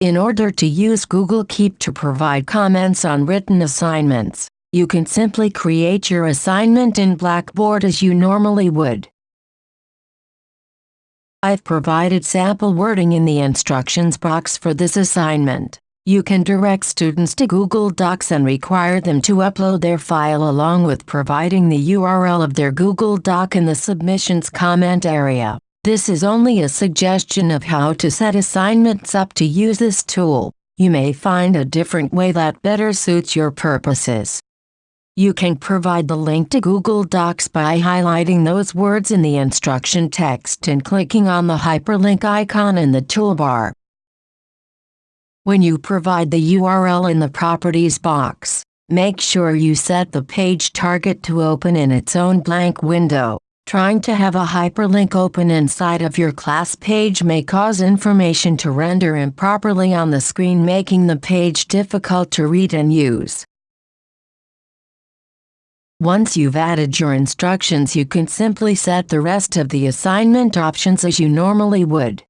In order to use Google Keep to provide comments on written assignments, you can simply create your assignment in Blackboard as you normally would. I've provided sample wording in the instructions box for this assignment. You can direct students to Google Docs and require them to upload their file along with providing the URL of their Google Doc in the submissions comment area. This is only a suggestion of how to set assignments up to use this tool. You may find a different way that better suits your purposes. You can provide the link to Google Docs by highlighting those words in the instruction text and clicking on the hyperlink icon in the toolbar. When you provide the URL in the Properties box, make sure you set the page target to open in its own blank window. Trying to have a hyperlink open inside of your class page may cause information to render improperly on the screen making the page difficult to read and use. Once you've added your instructions you can simply set the rest of the assignment options as you normally would.